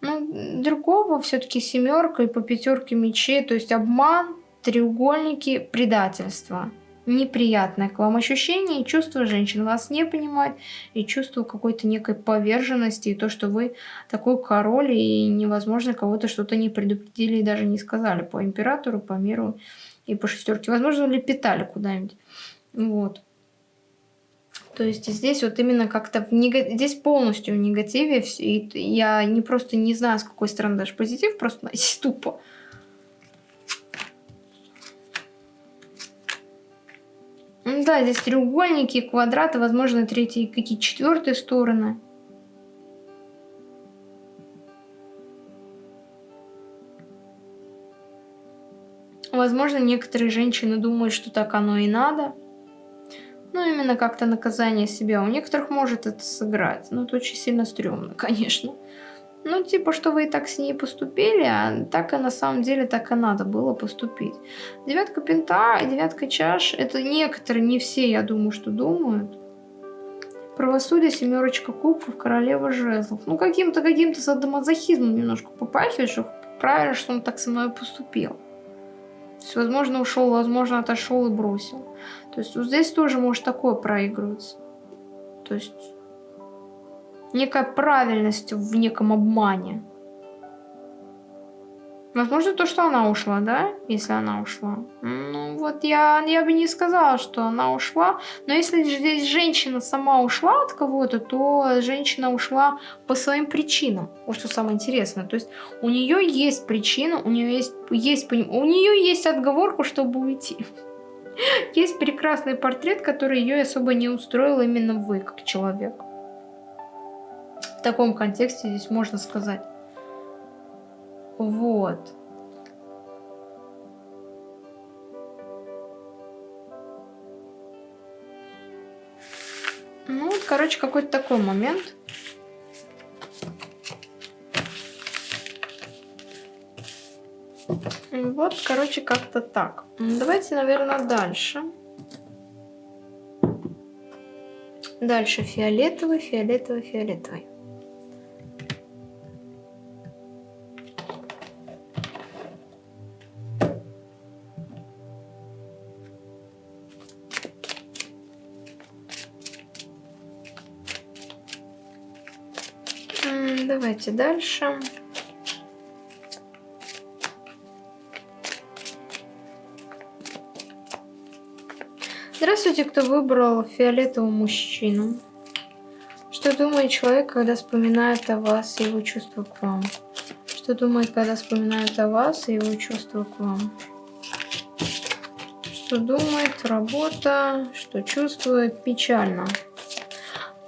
Ну, другого все-таки семерка и по пятерке мечей, то есть обман, треугольники, предательство. Неприятное к вам ощущение и чувство женщин вас не понимает, и чувство какой-то некой поверженности, и то, что вы такой король, и невозможно кого-то что-то не предупредили и даже не сказали по императору, по миру и по шестерке. Возможно, лепетали куда-нибудь. Вот. То есть здесь вот именно как-то нег... здесь полностью в негативе. И я не просто не знаю, с какой стороны даже позитив, просто тупо. Да, здесь треугольники, квадраты, возможно, третьи, какие четвертые стороны. Возможно, некоторые женщины думают, что так оно и надо. Ну, именно как-то наказание себя. У некоторых может это сыграть. Но это очень сильно стрёмно, конечно. Ну, типа, что вы и так с ней поступили, а так и на самом деле так и надо было поступить. Девятка пента и девятка чаш, это некоторые, не все, я думаю, что думают. Правосудие, семерочка кубков, королева жезлов. Ну, каким-то каким-то садомазохизмом немножко попахивает, что правильно, что он так со мной поступил. То есть, возможно, ушел, возможно, отошел и бросил. То есть вот здесь тоже может такое проигрываться. То есть некая правильность в неком обмане. Возможно, то, что она ушла, да? Если она ушла. Ну, вот я, я бы не сказала, что она ушла. Но если здесь женщина сама ушла от кого-то, то женщина ушла по своим причинам. Вот что самое интересное. То есть у нее есть причина, у нее есть, есть, у нее есть отговорка, чтобы уйти. Есть прекрасный портрет, который ее особо не устроил именно вы, как человек. В таком контексте здесь можно сказать. Вот. Ну, короче, какой-то такой момент. Вот, короче, как-то так. Давайте, наверное, дальше. Дальше фиолетовый, фиолетовый, фиолетовый. Давайте дальше. Здравствуйте, кто выбрал фиолетового мужчину. Что думает человек, когда вспоминает о вас и его чувства к вам? Что думает, когда вспоминает о вас и его чувства к вам? Что думает, работа, что чувствует, печально.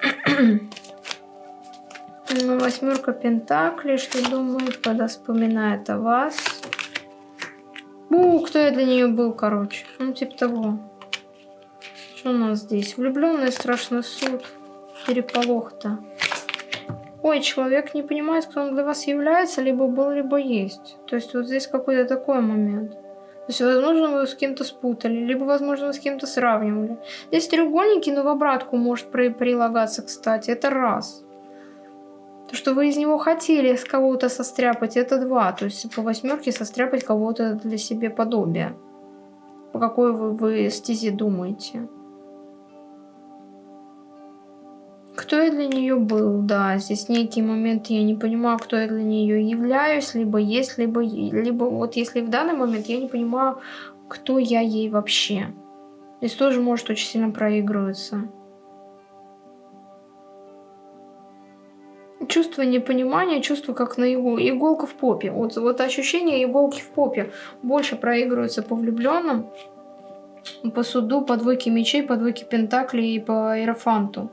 Восьмерка Пентаклей, что думает, когда вспоминает о вас. У, кто я для нее был, короче. Ну, типа того. Что у нас здесь? Влюбленный страшный суд. Переполох-то. Ой, человек не понимает, кто он для вас является, либо был, либо есть. То есть вот здесь какой-то такой момент. То есть, возможно, вы с кем-то спутали, либо, возможно, вы с кем-то сравнивали. Здесь треугольники, но в обратку может прилагаться, кстати. Это раз. То, что вы из него хотели с кого-то состряпать, это два. То есть по восьмерке состряпать кого-то для себе подобия. По какой вы, вы стезе думаете. кто я для нее был, да. Здесь некий момент я не понимаю, кто я для нее являюсь, либо есть, либо, либо вот если в данный момент я не понимаю, кто я ей вообще. Здесь тоже может очень сильно проигрываться. Чувство непонимания, чувство как на игу, иголку в попе. Вот, вот ощущение иголки в попе больше проигрывается по влюбленным, по суду, по двойке мечей, по двойке пентаклей и по иерофанту.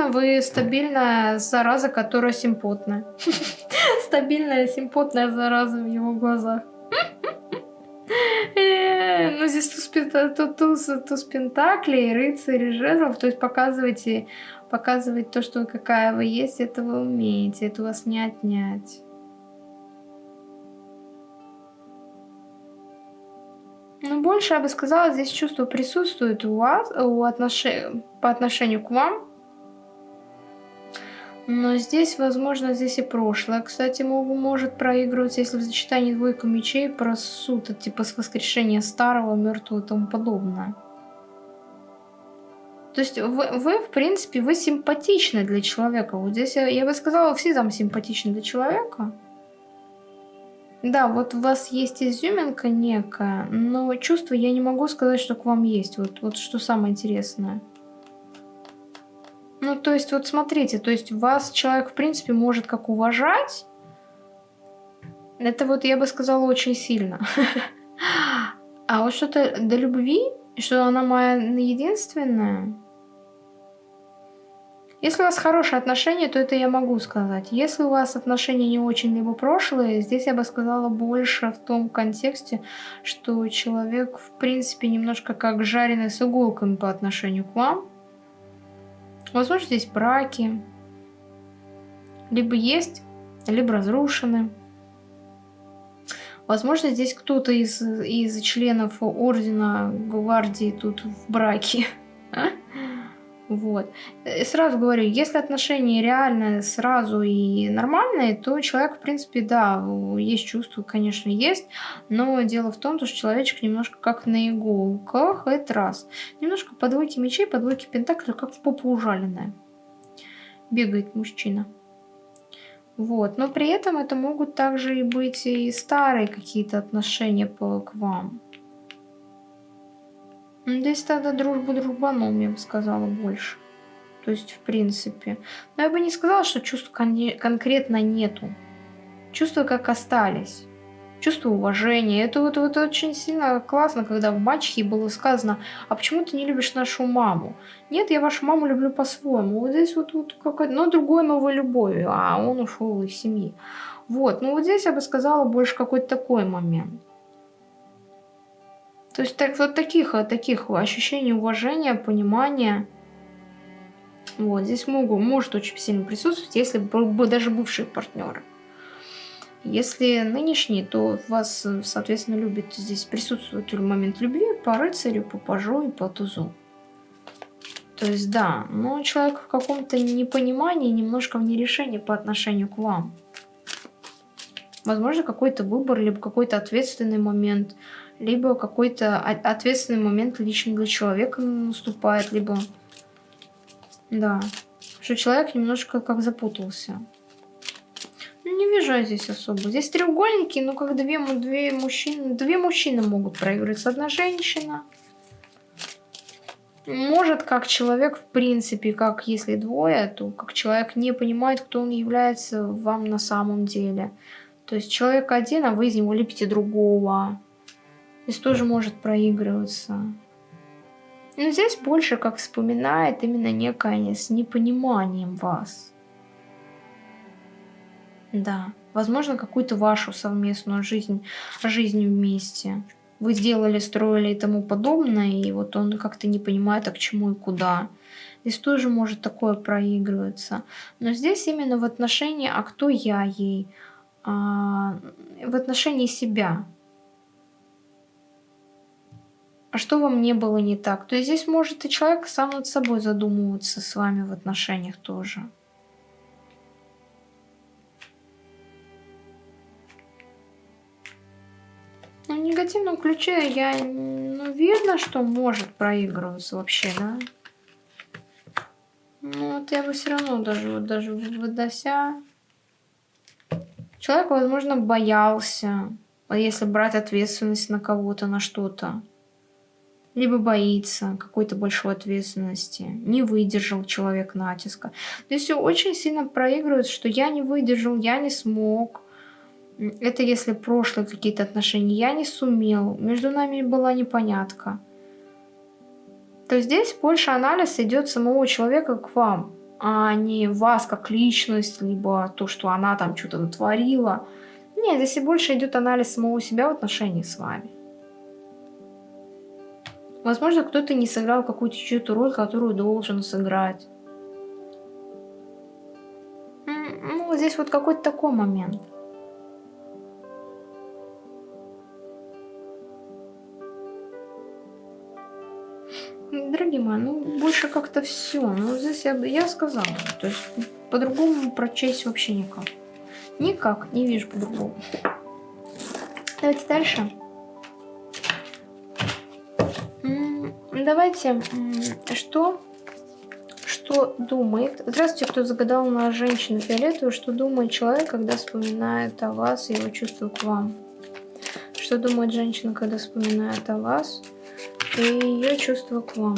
Возможно, вы стабильная зараза, которая симпотная. Стабильная симпотная зараза в его глазах. Э, ну, здесь туз, пентаклей, рыцарь жезлов, то есть показывайте, показывать то, что какая вы есть, это вы умеете, это у вас не отнять. Ну, больше, я бы сказала, здесь чувство присутствует у вас у отнош... по отношению к вам. Но здесь, возможно, здесь и прошлое. Кстати, может проигрывать, если в сочетании двойка мечей про типа с воскрешения старого, мертвого и тому подобное. То есть вы, вы, в принципе, вы симпатичны для человека. Вот здесь я, я бы сказала, все там симпатичны для человека. Да, вот у вас есть изюминка некая, но чувство я не могу сказать, что к вам есть. Вот, вот что самое интересное. Ну, то есть, вот смотрите, то есть вас человек, в принципе, может как уважать. Это вот, я бы сказала, очень сильно. А вот что-то до любви, что она моя единственная. Если у вас хорошие отношения, то это я могу сказать. Если у вас отношения не очень либо прошлые, здесь я бы сказала больше в том контексте, что человек, в принципе, немножко как жареный с иголками по отношению к вам. Возможно, здесь браки. Либо есть, либо разрушены. Возможно, здесь кто-то из, из членов ордена гвардии тут в браке. Вот. И сразу говорю, если отношения реально сразу и нормальные, то человек, в принципе, да, есть чувства, конечно, есть, но дело в том, что человечек немножко как на иголках, это раз. Немножко по двойке мечей, по двойке пентаклей, как в попу ужаленная. Бегает мужчина. Вот. Но при этом это могут также и быть и старые какие-то отношения по, к вам. Здесь тогда дружба дружбаном, я бы сказала, больше. То есть, в принципе. Но я бы не сказала, что чувств кон конкретно нету. Чувства как остались. Чувство уважения. Это вот, вот очень сильно классно, когда в мачехе было сказано, а почему ты не любишь нашу маму? Нет, я вашу маму люблю по-своему. Вот здесь вот, вот какой-то, но другой новой любовью, а он ушел из семьи. Вот, ну вот здесь я бы сказала больше какой-то такой момент. То есть так, вот таких, таких ощущений уважения, понимания. Вот, здесь могут, может очень сильно присутствовать, если бы даже бывшие партнеры. Если нынешние, то вас, соответственно, любит здесь присутствует момент любви по рыцарю, по пажу и по тузу. То есть, да, но человек в каком-то непонимании, немножко в нерешении по отношению к вам. Возможно, какой-то выбор, либо какой-то ответственный момент – либо какой-то ответственный момент лично для человека наступает, либо... Да, что человек немножко как запутался. Ну, не вижу я здесь особо. Здесь треугольники, но как две, две мужчины... Две мужчины могут проигрывать. Одна женщина. Может, как человек, в принципе, как если двое, то как человек не понимает, кто он является вам на самом деле. То есть человек один, а вы из него лепите другого. Здесь тоже может проигрываться. Но здесь больше как вспоминает именно некое с непониманием вас. Да, возможно, какую-то вашу совместную жизнь, жизнь вместе. Вы сделали, строили и тому подобное, и вот он как-то не понимает, а к чему и куда. Здесь тоже может такое проигрываться. Но здесь именно в отношении, а кто я ей, а, в отношении себя. А что вам не было не так? То есть здесь может и человек сам над собой задумываться с вами в отношениях тоже. Ну, в негативном ключе я... Ну, видно, что может проигрываться вообще, да? Ну, вот я бы все равно даже, вот даже выдася... Человек, возможно, боялся, если брать ответственность на кого-то, на что-то. Либо боится какой-то большой ответственности. Не выдержал человек натиска. То есть очень сильно проигрывает, что я не выдержал, я не смог. Это если прошлые какие-то отношения. Я не сумел. Между нами была непонятка. То здесь больше анализ идет самого человека к вам а не вас как личность, либо то, что она там что-то натворила. Нет, здесь и больше идет анализ самого себя в отношении с вами. Возможно, кто-то не сыграл какую-то чью-то роль, которую должен сыграть. Ну, здесь вот какой-то такой момент. Дорогие мои, ну больше как-то все. Ну здесь я, я сказала. То есть по-другому прочесть вообще никак. Никак, не вижу по-другому. Давайте дальше. Давайте, что, что думает... Здравствуйте, кто загадал на женщину фиолетовую. Что думает человек, когда вспоминает о вас и его чувства к вам? Что думает женщина, когда вспоминает о вас? и ее чувства к вам.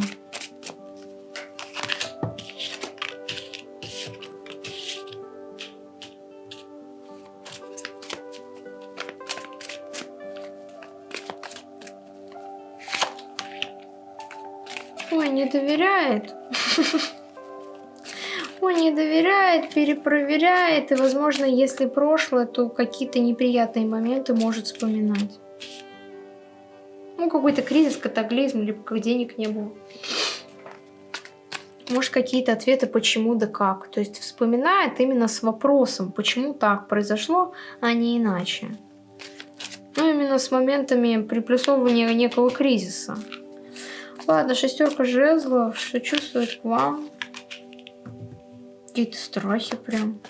Доверяет, перепроверяет. И, возможно, если прошлое, то какие-то неприятные моменты может вспоминать какой-то кризис, катаклизм, либо как денег не было. Может, какие-то ответы, почему да как. То есть вспоминает именно с вопросом, почему так произошло, а не иначе. Ну, именно с моментами приплюсовывания некого кризиса. Ладно, шестерка жезлов, что чувствует к вам? Какие-то страхи прям.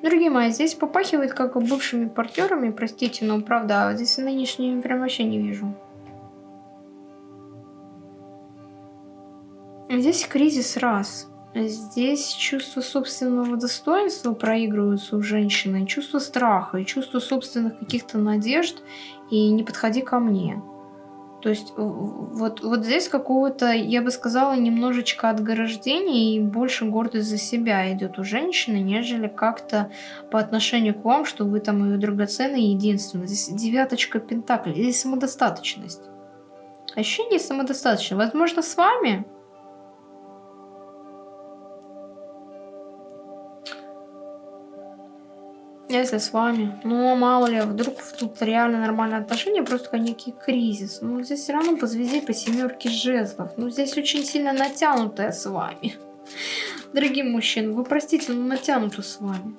Дорогие мои, здесь попахивает как бывшими партнерами, простите, но правда, здесь нынешними прям вообще не вижу. Здесь кризис раз. Здесь чувство собственного достоинства проигрываются у женщины, чувство страха и чувство собственных каких-то надежд и не подходи ко мне. То есть вот, вот здесь какого-то, я бы сказала, немножечко отгорождения и больше гордость за себя идет у женщины, нежели как-то по отношению к вам, что вы там ее драгоценная и единственная. Здесь девяточка пентаклей, здесь самодостаточность. Ощущение самодостаточности. Возможно, с вами Если с вами. Ну, мало ли, вдруг тут реально нормальные отношения, просто некий кризис. Ну, здесь все равно по звезде, по семерке жезлов. Ну, здесь очень сильно натянутая с вами. Дорогие мужчины, вы простите, но натянуто с вами.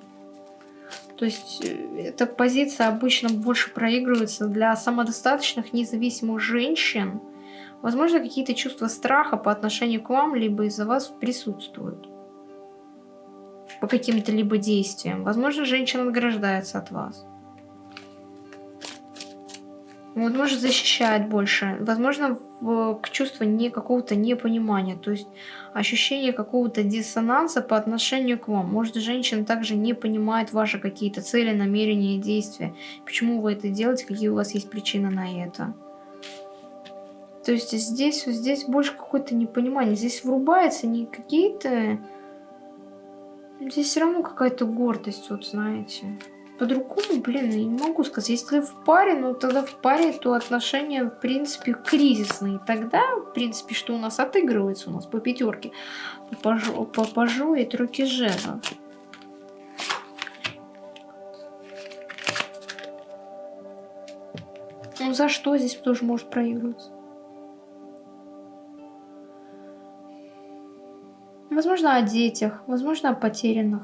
То есть, э, эта позиция обычно больше проигрывается для самодостаточных, независимых женщин. Возможно, какие-то чувства страха по отношению к вам, либо из-за вас присутствуют по каким-то либо действиям. Возможно, женщина отграждается от вас. Вот может защищает больше. Возможно, в, к чувству не какого-то непонимания. То есть ощущение какого-то диссонанса по отношению к вам. Может, женщина также не понимает ваши какие-то цели, намерения действия. Почему вы это делаете, какие у вас есть причины на это. То есть здесь, здесь больше какое-то непонимание. Здесь врубается не какие-то Здесь все равно какая-то гордость, вот знаете. По-другому, блин, я не могу сказать. Если в паре, ну тогда в паре, то отношения, в принципе, кризисные. Тогда, в принципе, что у нас отыгрывается у нас по пятерке? По пажу и тройке жезлов. Ну за что здесь тоже может проигрываться? Возможно, о детях, возможно, о потерянных.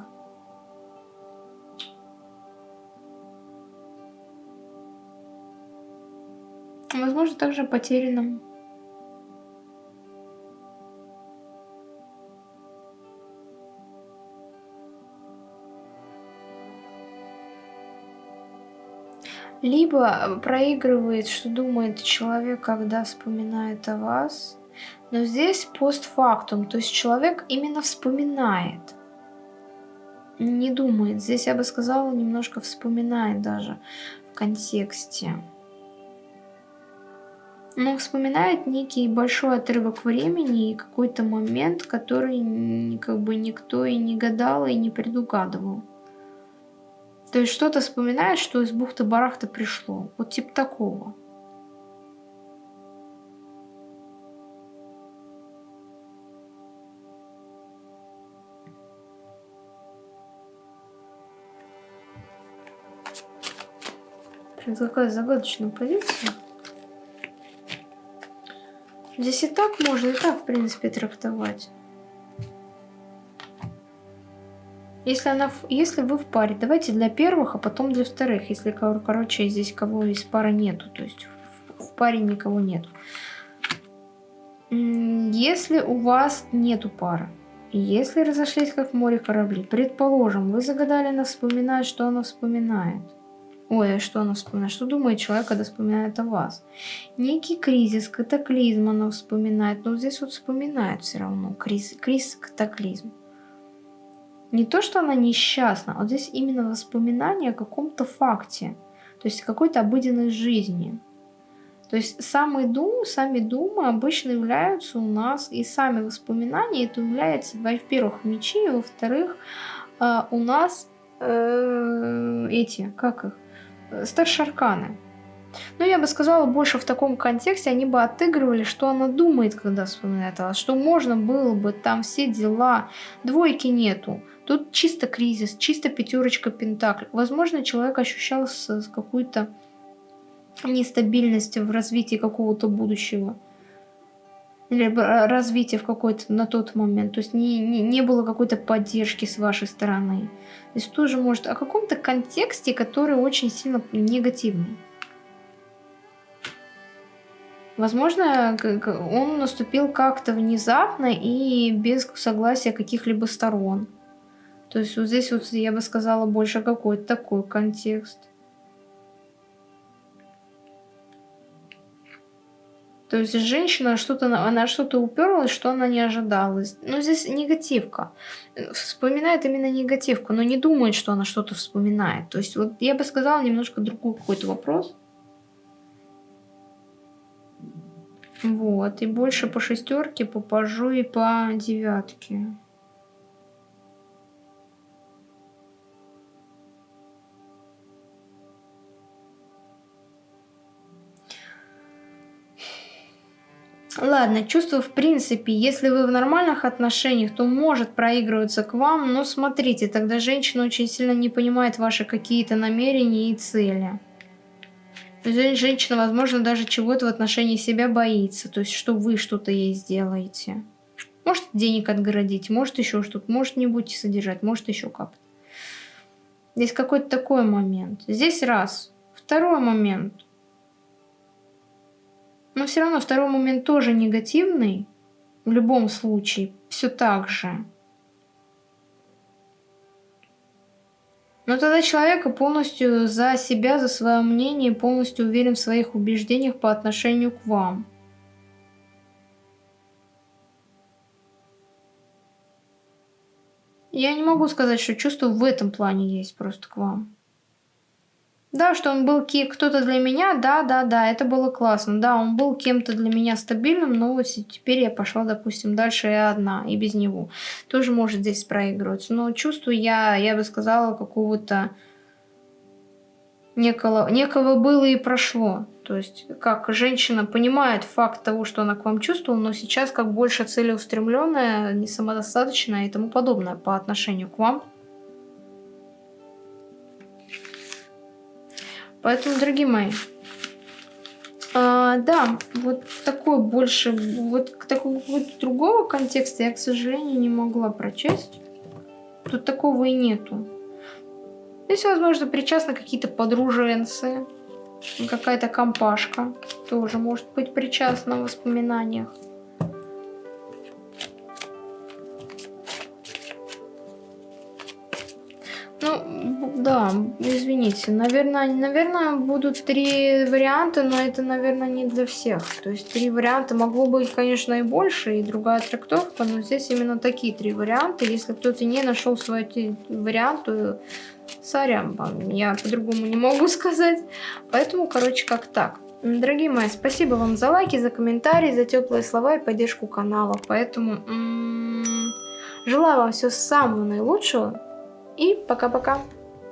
Возможно, также о потерянном. Либо проигрывает, что думает человек, когда вспоминает о вас. Но здесь постфактум, то есть человек именно вспоминает. Не думает. Здесь я бы сказала, немножко вспоминает даже в контексте. Но вспоминает некий большой отрывок времени и какой-то момент, который как бы никто и не гадал, и не предугадывал. То есть что-то вспоминает, что из бухты-барахта пришло. Вот типа такого. Такая загадочная позиция. Здесь и так можно, и так, в принципе, трактовать. Если, она, если вы в паре, давайте для первых, а потом для вторых. Если, короче, здесь кого из пары нету, то есть в, паре никого нету. Если у вас нету пары, если разошлись как в море корабли, предположим, вы загадали она вспоминать, что она вспоминает. Ой, а что она вспоминает? Что думает человек, когда вспоминает о вас? Некий кризис, катаклизм она вспоминает. Но здесь вот вспоминает все равно. Кризис, кризис катаклизм. Не то, что она несчастна, а вот здесь именно воспоминание о каком-то факте. То есть какой-то обыденной жизни. То есть самые думы, сами думы обычно являются у нас, и сами воспоминания, это является, во-первых, мечи, во-вторых, э, у нас э, эти, как их, старшие арканы. Но я бы сказала, больше в таком контексте они бы отыгрывали, что она думает, когда вспоминает о что можно было бы, там все дела, двойки нету. Тут чисто кризис, чисто пятерочка пентаклей. Возможно, человек ощущал какой-то нестабильностью в развитии какого-то будущего либо развития в какой-то на тот момент. То есть не, не, не было какой-то поддержки с вашей стороны. То есть тоже может о каком-то контексте, который очень сильно негативный. Возможно, он наступил как-то внезапно и без согласия каких-либо сторон. То есть вот здесь вот я бы сказала больше какой-то такой контекст. То есть женщина что-то, она что-то уперлась, что она не ожидала. Ну, здесь негативка. Вспоминает именно негативку, но не думает, что она что-то вспоминает. То есть вот я бы сказала немножко другой какой-то вопрос. Вот, и больше по шестерке, по пажу и по девятке. Ладно, чувство в принципе, если вы в нормальных отношениях, то может проигрываться к вам, но смотрите, тогда женщина очень сильно не понимает ваши какие-то намерения и цели. Женщина, возможно, даже чего-то в отношении себя боится, то есть что вы что-то ей сделаете. Может денег отгородить, может еще что-то, может не будете содержать, может еще как-то. Здесь какой-то такой момент. Здесь раз. Второй момент. Но все равно второй момент тоже негативный. В любом случае, все так же. Но тогда человек полностью за себя, за свое мнение, полностью уверен в своих убеждениях по отношению к вам. Я не могу сказать, что чувство в этом плане есть просто к вам. Да, что он был кто-то для меня, да, да, да, это было классно. Да, он был кем-то для меня стабильным, но вот теперь я пошла, допустим, дальше я одна, и без него. Тоже может здесь проигрываться. Но чувствую я, я бы сказала, какого-то некого, некого было и прошло. То есть, как женщина понимает факт того, что она к вам чувствовала, но сейчас как больше целеустремленная, не самодостаточная и тому подобное по отношению к вам. Поэтому, дорогие мои, А, да, вот такой больше, вот такого вот другого контекста я, к сожалению, не могла прочесть. Тут такого и нету. Здесь, возможно, причастны какие-то подруженцы, какая-то компашка тоже может быть причастна в воспоминаниях. Да, извините. Наверное, наверное, будут три варианта, но это, наверное, не для всех. То есть три варианта могло быть, конечно, и больше, и другая трактовка, но здесь именно такие три варианта. Если кто-то не нашел свой вариант, то сорян вам, я по-другому не могу сказать. Поэтому, короче, как так. Дорогие мои, спасибо вам за лайки, за комментарии, за теплые слова и поддержку канала. Поэтому м -м, желаю вам всего самого наилучшего. И пока-пока.